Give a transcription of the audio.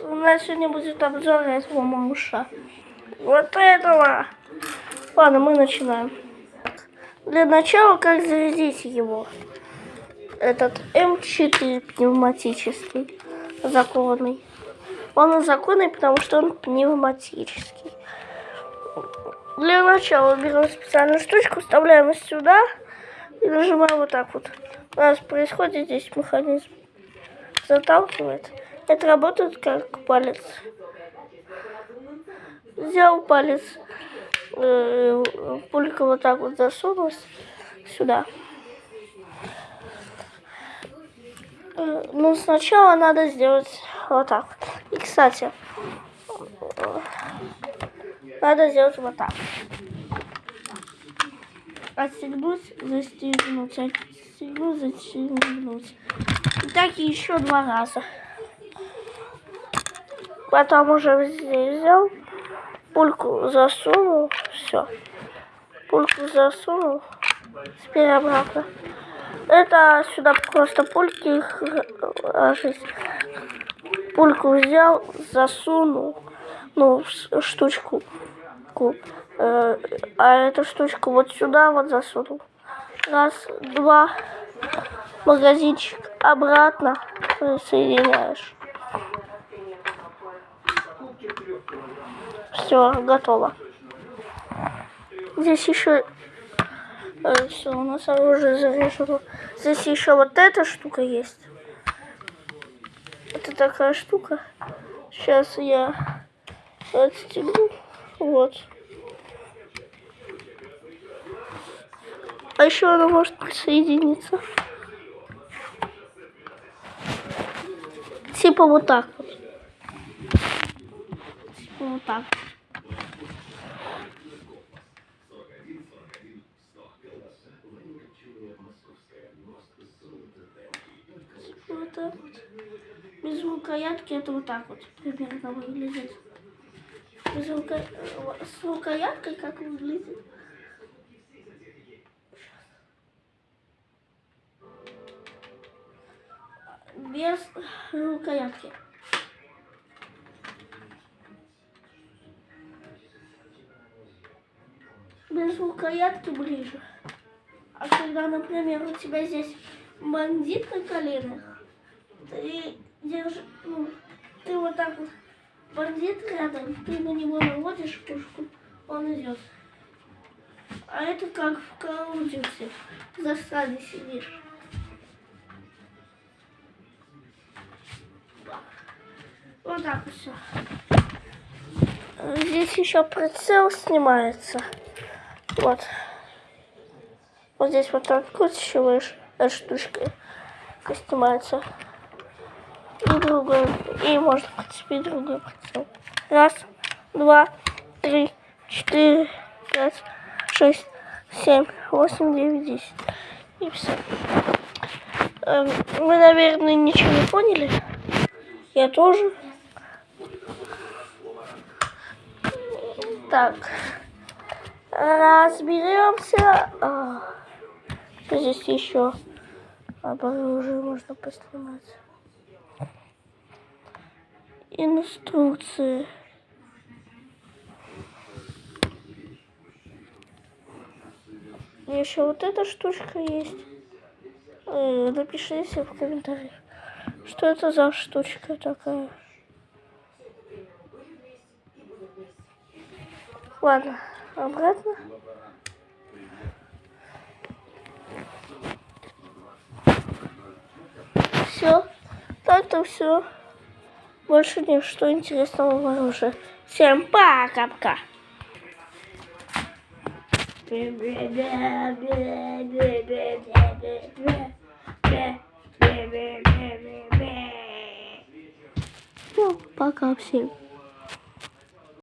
У нас сегодня будет обзор этого малыша. Вот этого. Ладно, мы начинаем. Для начала, как зарядить его. Этот М4 пневматический, законный. Он законный, потому что он пневматический. Для начала берем специальную штучку, вставляем сюда и нажимаем вот так вот. У нас происходит здесь механизм. Заталкивает. Это работает как палец. Взял палец, э, пулька вот так вот засунулась сюда. Э, ну, сначала надо сделать вот так. И, кстати, надо сделать вот так. Отстегнуть, застегнуть, отстегнуть, застегнуть. И так еще два раза. Потом уже взял, пульку засунул, все. Пульку засунул, теперь обратно. Это сюда просто пульки ложить. Пульку взял, засунул, ну, штучку. Э, а эту штучку вот сюда вот засунул. Раз, два, магазинчик обратно соединяешь. Все, готово. Здесь еще э, все, у нас оружие заряжено. Здесь еще вот эта штука есть. Это такая штука. Сейчас я отстегну. Вот. А еще она может присоединиться. Типа вот так вот. Типа вот так. Так вот. Без рукоятки это вот так вот примерно выглядит. Без рука... С рукояткой как выглядит? Без рукоятки. Без рукоятки ближе. А когда, например, у тебя здесь бандит на коленях, ты держишь, ну, ты вот так вот, бандит рядом, ты на него наводишь пушку, он идет. А это как в Каудиусе, в засаде сидишь. Вот так вот все. Здесь еще прицел снимается. Вот. Вот здесь вот так откручиваешь, эта штучка снимается и другой. И можно подцепить другой прицел. Раз, два, три, четыре, пять, шесть, семь, восемь, девять, десять. И все. Эм, вы, наверное, ничего не поняли. Я тоже. Так. Разберемся. А, здесь еще оружие можно поснимать инструкции. Еще вот эта штучка есть. Э, напишите в комментариях, что это за штучка такая. Ладно, обратно. Все, так-то все. Больше ничто интересного в оружии. Всем пока-пока. Пока всем.